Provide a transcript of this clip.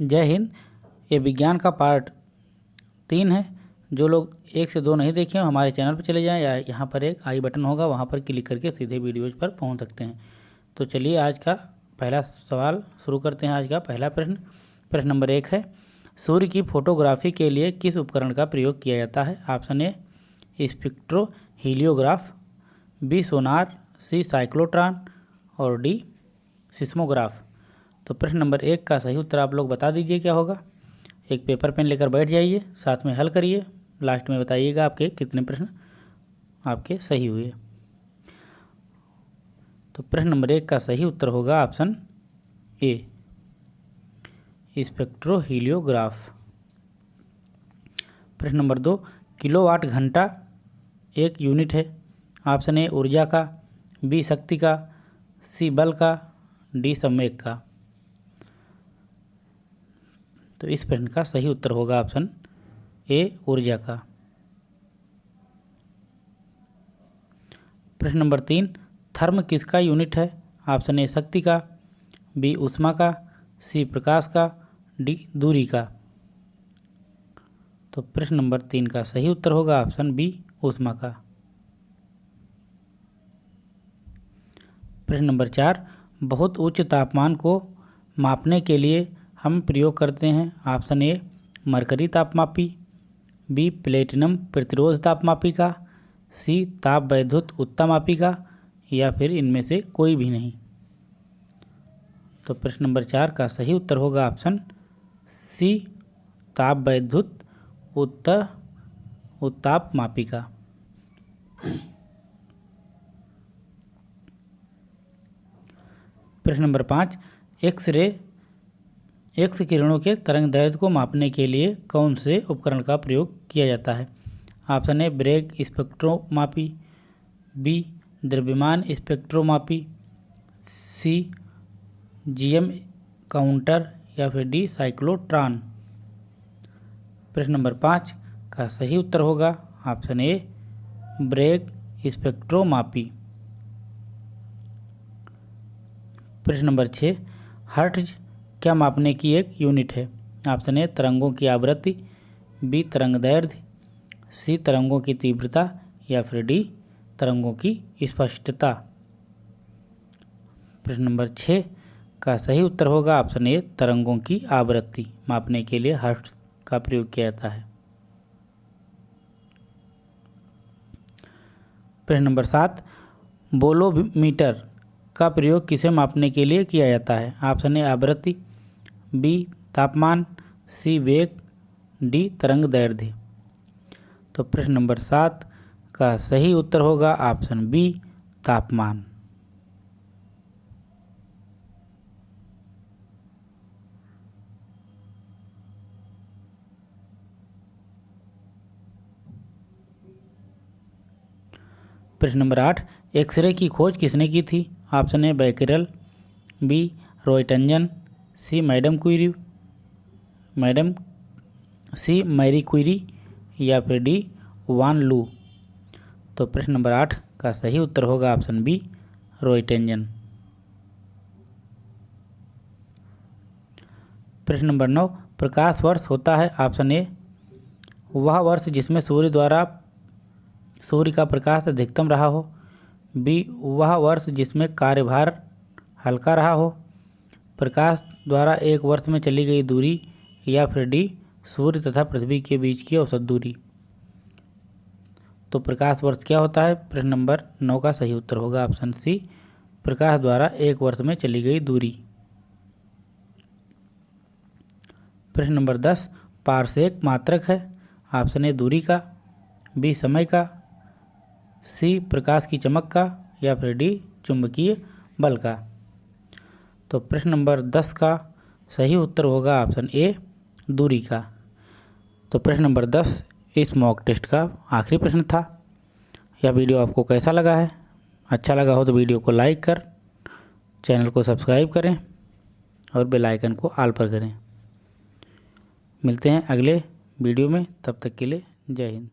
जय हिंद। ये विज्ञान का पार्ट तीन है। जो लोग एक से दो नहीं देखे हमारे चैनल पर चले जाएँ या यहाँ पर एक आई बटन होगा, वहाँ पर क्लिक करके सीधे वीडियोज़ पर पहुँच सकते हैं। तो चलिए आज का पहला सवाल शुरू करते हैं। आज का पहला प्रश्न प्रश्न नंबर एक है, सूर्य की फोटोग्राफी के लिए किस उपकरण का प्रयोग किया जाता है? Option A spectroheliograph B, sonar, C, cyclotron, और डी, सिस्मोग्राफ। तो प्रश्न नंबर एक का सही उत्तर आप लोग बता दीजिए क्या होगा? एक पेपर पेन लेकर बैठ जाइए, साथ में हल करिए। लास्ट में बताइएगा आपके कितने प्रश्न आपके सही हुए। तो प्रश्न नंबर एक का सही उत्तर होगा ऑप्शन ए स्पेक्ट्रोहीलियोग्राफ प्रश्न नंबर दो, किलोवाट घंटा एक यूनिट है। ऑप्शन ए ऊर्जा का बी शक्ति का सी बल का डी संवेग का। तो इस प्रश्न का सही उत्तर होगा ऑप्शन ए, ऊर्जा का। प्रश्न नंबर तीन, थर्म किसका यूनिट है? ऑप्शन ए, शक्ति का, बी, उष्मा का, सी, प्रकाश का, डी, दूरी का। तो प्रश्न नंबर तीन का सही उत्तर होगा ऑप्शन बी, उष्मा का। प्रश्न नंबर चार, बहुत उच्च तापमान को मापने के लिए हम प्रयोग करते हैं ऑप्शन ए, मरकरी तापमापी, बी, प्लेटिनम प्रतिरोध तापमापी का, सी, ताप वैद्युत उत्तामापी का, या फिर इनमें से कोई भी नहीं। तो प्रश्न नंबर चार का सही उत्तर होगा ऑप्शन सी, ताप वैद्युत उत्त उत्ताप मापिका प्रश्न नंबर पाँच एक्स रे एक्स किरणों के तरंग दैर्ध्य को मापने के लिए कौन से उपकरण का प्रयोग किया जाता है? ऑप्शन ए, ब्रेक स्पेक्ट्रोमापी बी, द्रव्यमान स्पेक्ट्रोमापी सी, जीएम काउंटर या फिर डी, साइक्लोट्रॉन। प्रश्न नंबर पाँच का सही उत्तर होगा ऑप्शन ए, ब्रेक स्पेक्ट्रोमापी प्रश्न नंबर छः, हर्ट्ज क्या मापने की एक यूनिट है? ऑप्शन ए, तरंगों की आवृत्ति, बी, तरंग दैर्ध्य, सी, तरंगों की तीव्रता या फिर डी, तरंगों की स्पष्टता। प्रश्न नंबर छः का सही उत्तर होगा ऑप्शन ए, तरंगों की आवृत्ति। मापने के लिए हर्ट्ज का प्रयोग किया जाता है। प्रश्न नंबर सात, बोलोमीटर का प्रयोग किसे मापने के लिए किया जाता है? ऑप्शन ए, आवृत्ति बी, तापमान, सी, वेग, डी, तरंग दैर्ध्य। तो प्रश्न नंबर सात का सही उत्तर होगा ऑप्शन बी, तापमान। प्रश्न नंबर आठ, एक्सरे की खोज किसने की थी? Option A, Becquerel, B, Roentgen C madam Curie madam C Marie Curie या फिर डी वान लू। तो प्रश्न नंबर आठ का सही उत्तर होगा ऑप्शन बी रोइटेंजन प्रश्न नंबर नौ, प्रकाश वर्ष होता है ऑप्शन ए। वह वर्ष जिसमें सूर्य द्वारा, सूर्य का प्रकाश अधिकतम रहा हो। बी, वह वर्ष जिसमें कार्यभार हल्का रहा हो। प्रकाश द्वारा एक वर्ष में चली गई दूरी या फिर डी, सूर्य तथा पृथ्वी के बीच की औसत दूरी। तो प्रकाश वर्ष क्या होता है? प्रश्न नंबर नौ का सही उत्तर होगा ऑप्शन सी, प्रकाश द्वारा एक वर्ष में चली गई दूरी। प्रश्न नंबर दस पार्सेक मात्रक है? ऑप्शन ए, दूरी का। बी, समय का। सी, प्रकाश की चमक का। या फिर डी, चुंबकीय बल का। तो प्रश्न नंबर दस का सही उत्तर होगा ऑप्शन ए, दूरी का। तो प्रश्न नंबर दस, इस मॉक टेस्ट का आखिरी प्रश्न था। यह वीडियो आपको कैसा लगा है? अच्छा लगा हो तो वीडियो को लाइक कर, चैनल को सब्सक्राइब करें और बेल आइकन को आल पर करें। मिलते हैं अगले वीडियो में, तब तक के लिए जय हिंद।